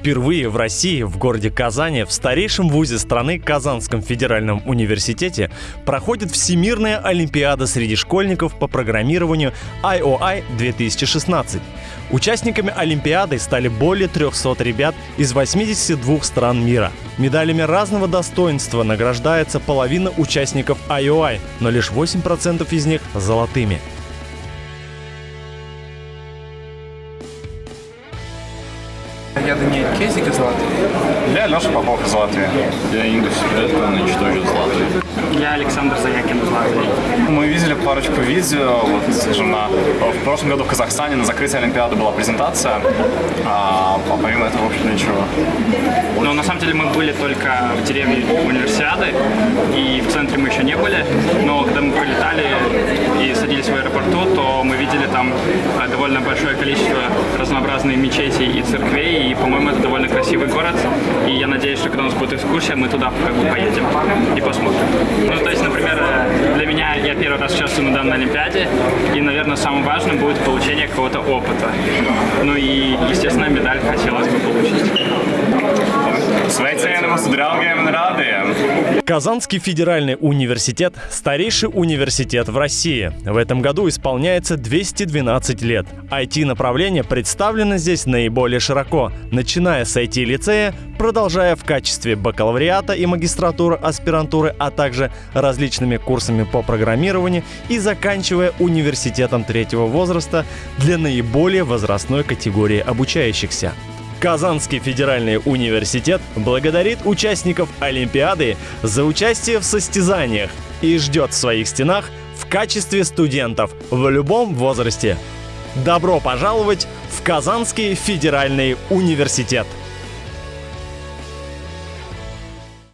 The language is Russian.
Впервые в России, в городе Казани, в старейшем вузе страны Казанском федеральном университете проходит Всемирная Олимпиада среди школьников по программированию IOI 2016. Участниками Олимпиады стали более 300 ребят из 82 стран мира. Медалями разного достоинства награждается половина участников IOI, но лишь 8% из них золотыми. Я Даниэль Кезик из Латвии. Я Леша Попов из Латвии. Я Ингус Петрович тоже из Латвии. Я Александр Заякин из Латвии. Мы видели парочку видео, вот, скажем, на, в прошлом году в Казахстане на закрытии Олимпиады была презентация, а, а помимо этого, в общем, ничего. Но на самом деле мы были только в деревне Универсиады, и в центре мы еще не были, но когда мы прилетали и садились в аэропорту, то мы видели там э, довольно большое количество разнообразных мечетей и церквей, и, по-моему, это довольно красивый город, и я надеюсь, что когда у нас будет экскурсия, мы туда как бы поедем и посмотрим. Ну, то есть, например, для меня я первый раз участвую на данной Олимпиаде, и, наверное, самым важным будет получение какого-то опыта. Ну и, естественно, медаль хотелось бы получить. Sveicienamos draugiem un rādiem! Казанский федеральный университет – старейший университет в России. В этом году исполняется 212 лет. IT-направление представлено здесь наиболее широко, начиная с IT-лицея, продолжая в качестве бакалавриата и магистратуры, аспирантуры, а также различными курсами по программированию и заканчивая университетом третьего возраста для наиболее возрастной категории обучающихся. Казанский федеральный университет благодарит участников Олимпиады за участие в состязаниях и ждет в своих стенах в качестве студентов в любом возрасте. Добро пожаловать в Казанский федеральный университет!